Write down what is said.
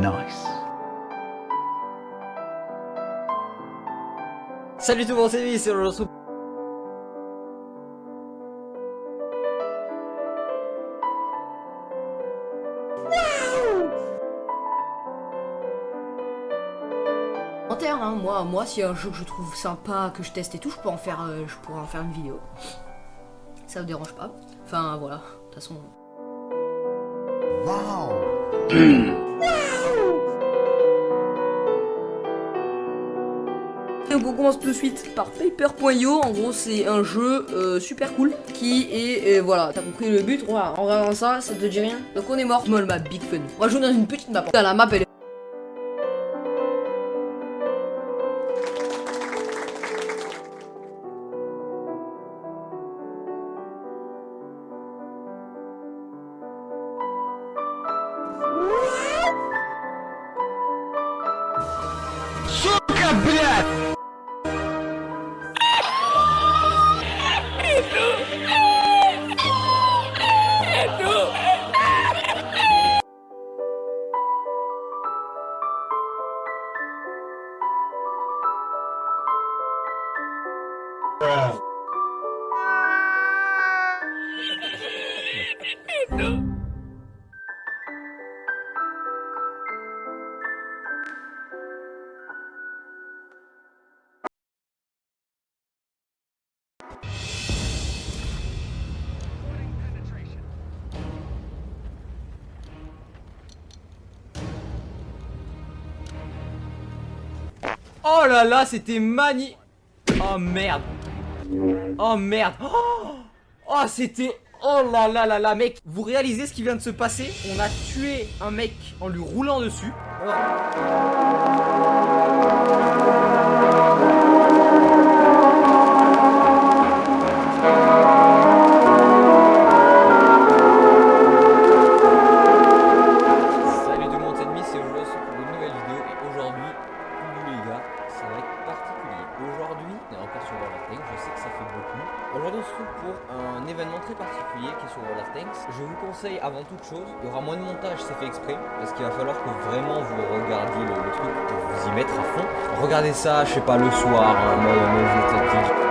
Nice. Salut tout le monde, c'est Vivi, c'est le Hein, moi, moi, si un jeu que je trouve sympa, que je teste et tout, je peux en faire, euh, je pourrais en faire une vidéo. Ça me dérange pas? Enfin, voilà. De toute façon. On commence tout de suite par Paper.io. En gros, c'est un jeu euh, super cool qui est, euh, voilà, t'as compris le but. Voilà, en regardant ça, ça te dit rien. Donc on est mort. Small map, big fun. On va jouer dans une petite map. la map, elle est Нет, блядь! No. Oh là là, c'était mani... Oh merde. Oh merde. Oh, oh c'était... Oh là là là là, mec, vous réalisez ce qui vient de se passer? On a tué un mec en lui roulant dessus. Je vous conseille avant toute chose, il y aura moins de montage, c'est fait exprès, parce qu'il va falloir que vraiment vous regardiez le, truc pour vous y mettre à fond. Regardez ça, je sais pas, le soir, hein,